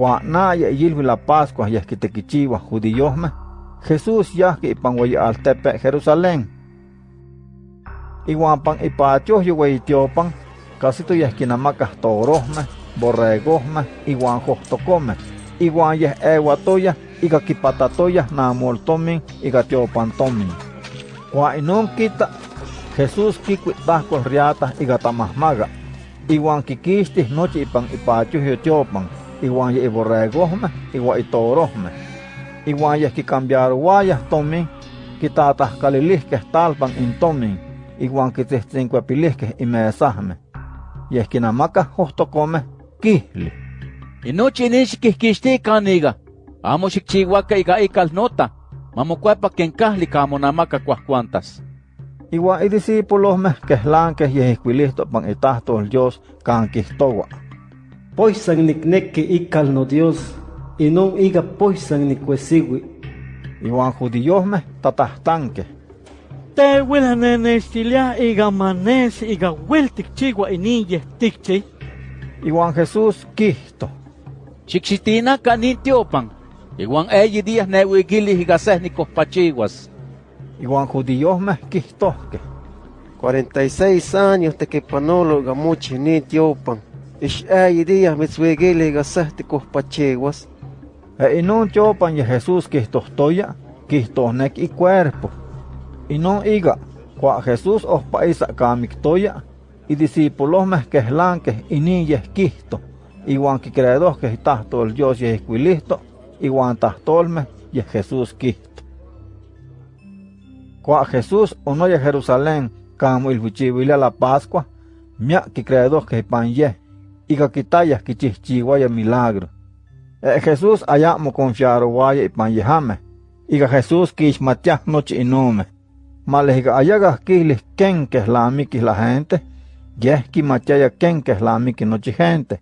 Cuana ya yilvi la Pascua ya que tequichiwa judíos Jesús ya que ipan al tepe Jerusalén. Iguan pan ipacho yo tiopan, casi tu ya que namacas torosme, borregosme, iguan jostocome, iguan ya eguatoya, iga kipatatoya na moltomin, iga tiopantomin. Cuan inun kita, Jesús kikuitahkol riata iga tamahmaga, iguan kikistis noche ipan ipacho yo tiopan, iguan ya iborregosme, iguan itorosme. Iguan ya que cambiar guayas tomin, quitatas calilihques talpan in tomin, iguan que testincuepilihques y mesahme. Y es que namaca justo come kihli. Y noche nish kihkishti kaniga, amo xikchihuaca iga ikal nota, mamocuepa ken kahli kamo namaca cuascuantas. Iguan y discípulos me quehlanques y esquilisto pan itahto el Dios can quistowa. Poisan nikneki ikal no Dios, y no iga poisan ni cuesigui. Iwan judíos me tatahtanque. Te huela nenestilia iga manes iga weltik chigua inille tikchi. Iwan Jesús quisto. Chixitina canitiopan. Iguan eyi días neuigili iga sehnicos pachiguas. Iwan judíos me quistosque. 46 años te que panolo gamuchi ni eyi días mitzwigili iga sehnicos pachiguas. E inun chopan y Jesús quistostoya, quistosnek y cuerpo. Y no iga, cua Jesús os paisa camictoya, y discípulos mes que eslanques y niñes quisto, y guan que credos que tahto el Dios y esquilisto, y guan tahtolme y Jesús quisto. Cua Jesús no y Jerusalén, camo il huchivile la Pascua, mia que credos que pan ye, quitayas que chichihuaya milagro. E Jesús allá mo confiar guaya y pan yehame, y que Jesús quishmatia noche y nome. Malehiga ayaga kilis ken que la gente, yes ki machaya ken que la noche gente.